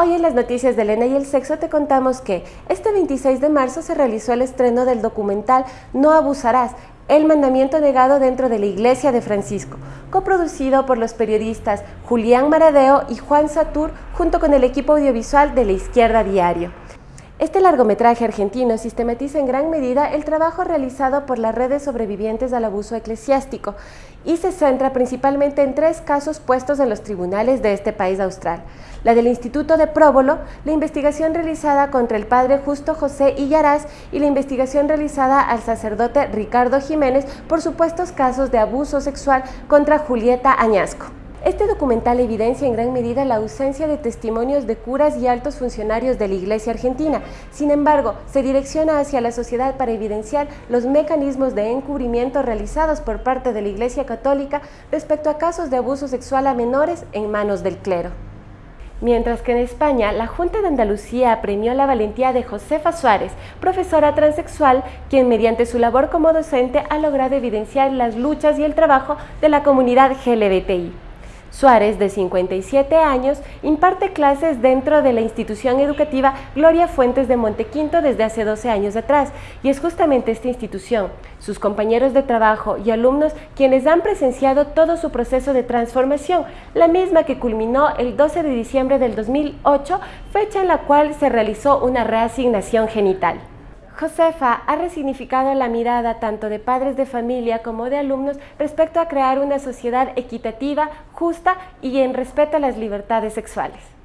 Hoy en las noticias de Elena y el sexo te contamos que este 26 de marzo se realizó el estreno del documental No abusarás, el mandamiento negado dentro de la Iglesia de Francisco, coproducido por los periodistas Julián Maradeo y Juan Satur junto con el equipo audiovisual de La Izquierda Diario. Este largometraje argentino sistematiza en gran medida el trabajo realizado por las redes sobrevivientes al abuso eclesiástico y se centra principalmente en tres casos puestos en los tribunales de este país austral. La del Instituto de Próbolo, la investigación realizada contra el padre Justo José Illaraz y la investigación realizada al sacerdote Ricardo Jiménez por supuestos casos de abuso sexual contra Julieta Añasco. Este documental evidencia en gran medida la ausencia de testimonios de curas y altos funcionarios de la Iglesia Argentina. Sin embargo, se direcciona hacia la sociedad para evidenciar los mecanismos de encubrimiento realizados por parte de la Iglesia Católica respecto a casos de abuso sexual a menores en manos del clero. Mientras que en España, la Junta de Andalucía premió la valentía de Josefa Suárez, profesora transexual, quien mediante su labor como docente ha logrado evidenciar las luchas y el trabajo de la comunidad LGBTI. Suárez, de 57 años, imparte clases dentro de la institución educativa Gloria Fuentes de Montequinto desde hace 12 años atrás, y es justamente esta institución, sus compañeros de trabajo y alumnos quienes han presenciado todo su proceso de transformación, la misma que culminó el 12 de diciembre del 2008, fecha en la cual se realizó una reasignación genital. Josefa ha resignificado la mirada tanto de padres de familia como de alumnos respecto a crear una sociedad equitativa, justa y en respeto a las libertades sexuales.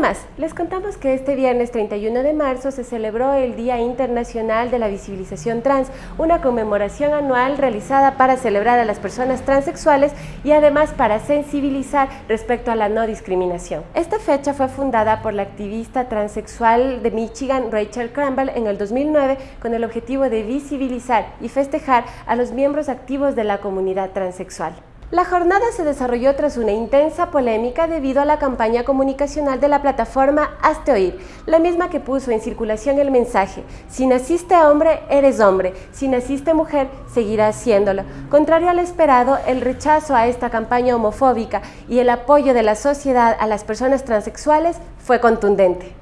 Más, les contamos que este viernes 31 de marzo se celebró el Día Internacional de la Visibilización Trans, una conmemoración anual realizada para celebrar a las personas transexuales y además para sensibilizar respecto a la no discriminación. Esta fecha fue fundada por la activista transexual de Michigan Rachel Crumble en el 2009 con el objetivo de visibilizar y festejar a los miembros activos de la comunidad transexual. La jornada se desarrolló tras una intensa polémica debido a la campaña comunicacional de la plataforma Hazte Oír, la misma que puso en circulación el mensaje Si naciste hombre, eres hombre, si naciste mujer, seguirás siéndolo. Contrario al esperado, el rechazo a esta campaña homofóbica y el apoyo de la sociedad a las personas transexuales fue contundente.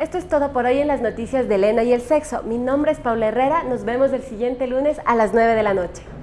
Esto es todo por hoy en las noticias de Elena y el sexo. Mi nombre es Paula Herrera, nos vemos el siguiente lunes a las 9 de la noche.